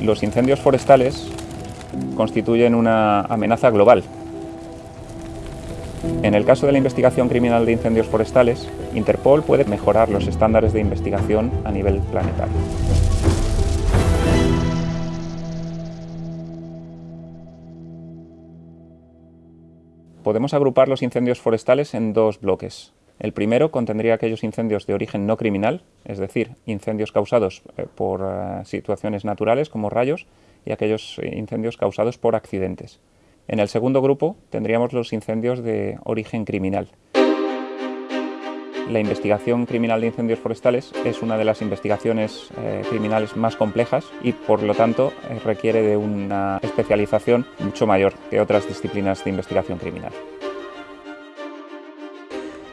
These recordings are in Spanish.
Los incendios forestales constituyen una amenaza global. En el caso de la investigación criminal de incendios forestales, Interpol puede mejorar los estándares de investigación a nivel planetario. Podemos agrupar los incendios forestales en dos bloques. El primero contendría aquellos incendios de origen no criminal, es decir, incendios causados eh, por eh, situaciones naturales como rayos y aquellos eh, incendios causados por accidentes. En el segundo grupo tendríamos los incendios de origen criminal. La investigación criminal de incendios forestales es una de las investigaciones criminales más complejas y por lo tanto requiere de una especialización mucho mayor que otras disciplinas de investigación criminal.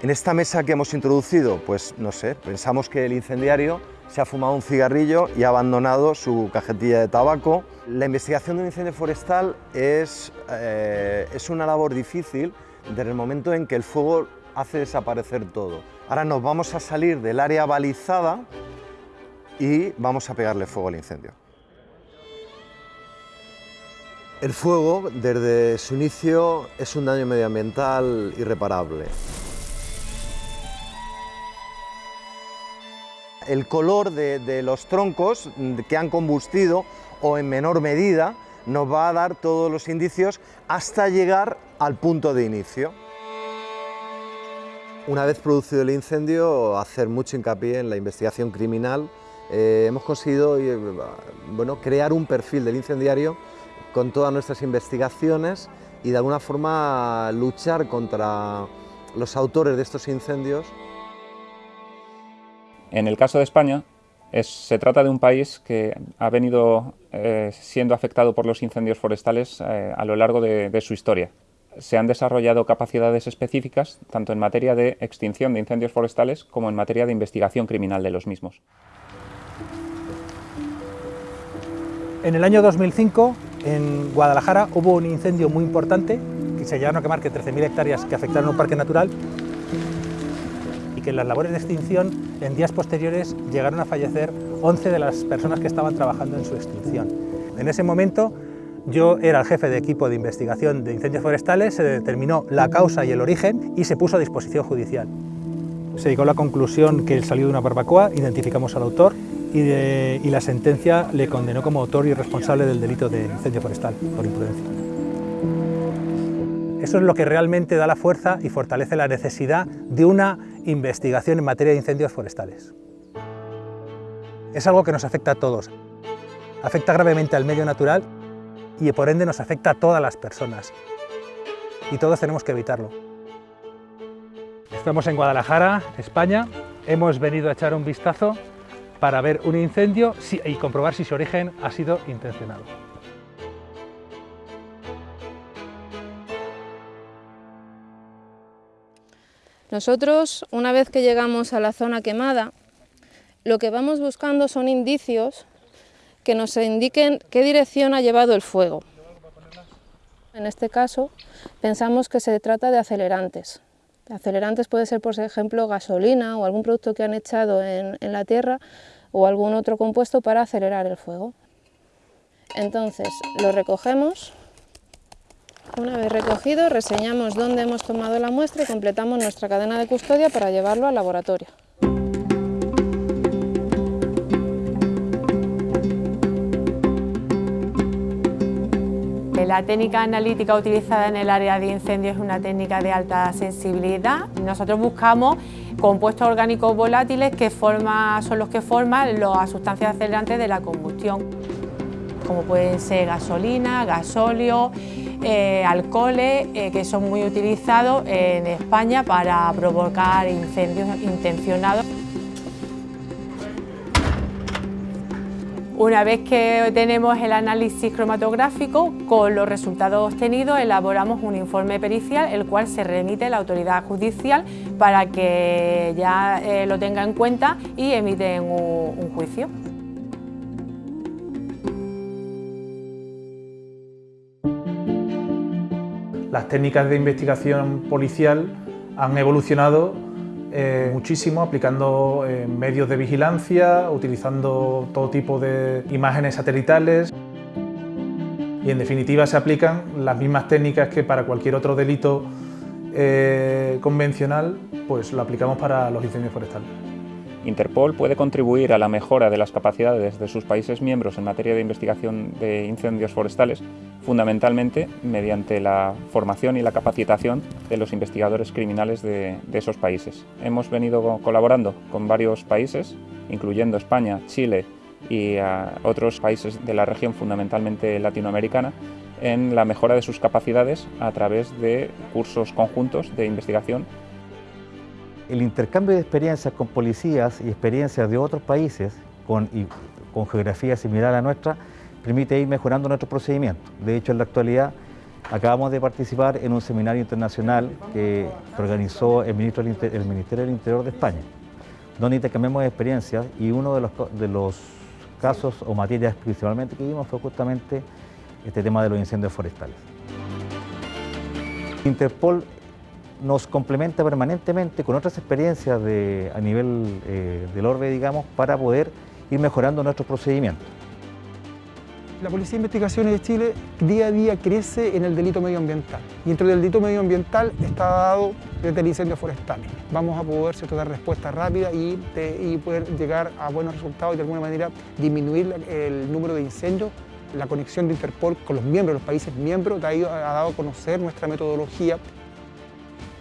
En esta mesa que hemos introducido, pues no sé, pensamos que el incendiario se ha fumado un cigarrillo y ha abandonado su cajetilla de tabaco. La investigación de un incendio forestal es, eh, es una labor difícil desde el momento en que el fuego hace desaparecer todo. Ahora nos vamos a salir del área balizada y vamos a pegarle fuego al incendio. El fuego, desde su inicio, es un daño medioambiental irreparable. El color de, los troncos que han combustido o en menor medida nos va a dar todos los indicios hasta llegar al punto de inicio. Una vez producido el incendio, hacer mucho hincapié en la investigación criminal. Eh, hemos conseguido eh, bueno, crear un perfil del incendiario con todas nuestras investigaciones y de alguna forma luchar contra los autores de estos incendios en el caso de España, se trata de un país que ha venido eh, siendo afectado por los incendios forestales eh, a lo largo de, su historia. Se han desarrollado capacidades específicas tanto en materia de extinción de incendios forestales como en materia de investigación criminal de los mismos. En el año 2005, en Guadalajara, hubo un incendio muy importante, que se llegaron a quemar que 13.000 hectáreas que afectaron un parque natural, que en las labores de extinción, en días posteriores, llegaron a fallecer 11 de las personas que estaban trabajando en su extinción. En ese momento, yo era el jefe de equipo de investigación de incendios forestales, se determinó la causa y el origen y se puso a disposición judicial. Se llegó a la conclusión que él salió de una barbacoa, identificamos al autor y, y la sentencia le condenó como autor y responsable del delito de incendio forestal por imprudencia. Eso es lo que realmente da la fuerza y fortalece la necesidad de una investigación en materia de incendios forestales. Es algo que nos afecta a todos. Afecta gravemente al medio natural y por ende nos afecta a todas las personas. Y todos tenemos que evitarlo. Estamos en Guadalajara, España. Hemos venido a echar un vistazo para ver un incendio y comprobar si su origen ha sido intencionado. Nosotros, una vez que llegamos a la zona quemada, lo que vamos buscando son indicios que nos indiquen qué dirección ha llevado el fuego. En este caso, pensamos que se trata de acelerantes. Acelerantes puede ser, por ejemplo, gasolina o algún producto que han echado en, en la tierra o algún otro compuesto para acelerar el fuego. Entonces, lo recogemos una vez recogido, reseñamos dónde hemos tomado la muestra y completamos nuestra cadena de custodia para llevarlo al laboratorio. La técnica analítica utilizada en el área de incendios es una técnica de alta sensibilidad. Nosotros buscamos compuestos orgánicos volátiles que son los que forman las sustancias acelerantes de la combustión, como pueden ser gasolina, gasóleo, eh, alcoholes eh, que son muy utilizados en España para provocar incendios intencionados. Una vez que tenemos el análisis cromatográfico, con los resultados obtenidos elaboramos un informe pericial, el cual se remite a la autoridad judicial para que ya eh, lo tenga en cuenta y emiten un juicio. Las técnicas de investigación policial han evolucionado eh, muchísimo aplicando eh, medios de vigilancia, utilizando todo tipo de imágenes satelitales y en definitiva se aplican las mismas técnicas que para cualquier otro delito eh, convencional, pues lo aplicamos para los incendios forestales. Interpol puede contribuir a la mejora de las capacidades de sus países miembros en materia de investigación de incendios forestales, fundamentalmente mediante la formación y la capacitación de los investigadores criminales de, esos países. Hemos venido colaborando con varios países, incluyendo España, Chile y otros países de la región, fundamentalmente latinoamericana, en la mejora de sus capacidades a través de cursos conjuntos de investigación el intercambio de experiencias con policías y experiencias de otros países con, con geografía similar a nuestra permite ir mejorando nuestro procedimiento. De hecho, en la actualidad acabamos de participar en un seminario internacional que, organizó el Ministerio del Interior de España, donde intercambiamos experiencias y uno de los, de los casos o materias principalmente que vimos fue justamente este tema de los incendios forestales. Interpol nos complementa permanentemente con otras experiencias a nivel eh, del orbe, digamos, para poder ir mejorando nuestros procedimientos. La Policía de Investigaciones de Chile día a día crece en el delito medioambiental y dentro del delito medioambiental está dado desde el incendio forestal. Vamos a poder dar respuesta rápida y, y poder llegar a buenos resultados y de alguna manera disminuir el número de incendios la conexión de Interpol con los miembros, los países miembros, ha, ha dado a conocer nuestra metodología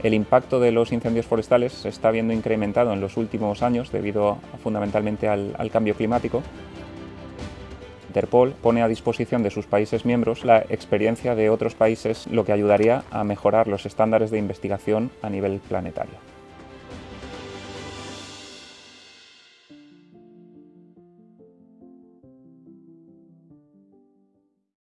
el impacto de los incendios forestales se está viendo incrementado en los últimos años debido fundamentalmente al, al cambio climático. Interpol pone a disposición de sus países miembros la experiencia de otros países, lo que ayudaría a mejorar los estándares de investigación a nivel planetario.